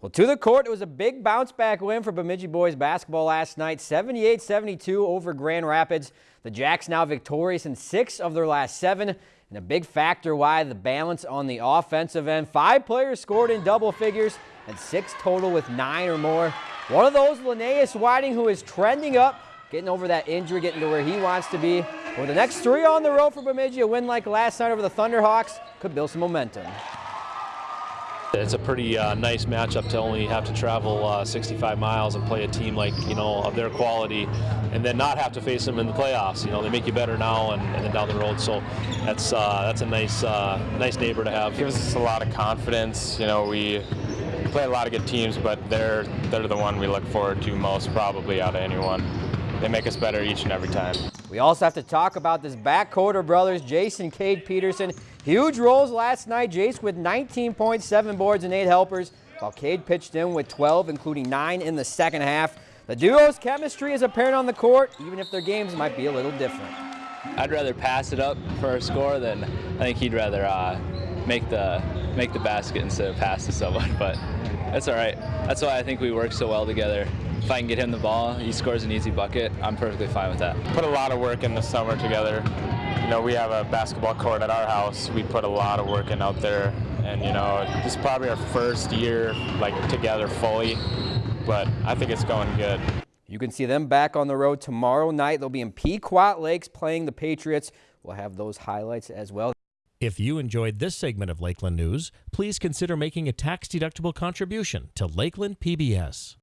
Well, to the court, it was a big bounce back win for Bemidji boys basketball last night, 78-72 over Grand Rapids. The Jacks now victorious in six of their last seven, and a big factor why the balance on the offensive end. Five players scored in double figures, and six total with nine or more. One of those, Linnaeus Whiting, who is trending up, getting over that injury, getting to where he wants to be. With the next three on the road for Bemidji, a win like last night over the Thunderhawks could build some momentum. It's a pretty uh, nice matchup to only have to travel uh, 65 miles and play a team like, you know, of their quality and then not have to face them in the playoffs. You know, they make you better now and, and then down the road. So that's uh, that's a nice uh, nice neighbor to have. It Gives us a lot of confidence. You know, we play a lot of good teams, but they're they're the one we look forward to most probably out of anyone. They make us better each and every time. We also have to talk about this backcourt of brothers, Jason Cade Peterson. Huge roles last night. Jace with 19.7 boards and 8 helpers, while Cade pitched in with 12, including 9 in the second half. The duo's chemistry is apparent on the court, even if their games might be a little different. I'd rather pass it up for a score than I think he'd rather uh, make the make the basket instead of pass to someone. But that's all right. That's why I think we work so well together if I can get him the ball, he scores an easy bucket, I'm perfectly fine with that. Put a lot of work in the summer together. You know, we have a basketball court at our house. We put a lot of work in out there. And, you know, this is probably our first year, like, together fully. But I think it's going good. You can see them back on the road tomorrow night. They'll be in Pequot Lakes playing the Patriots. We'll have those highlights as well. If you enjoyed this segment of Lakeland News, please consider making a tax-deductible contribution to Lakeland PBS.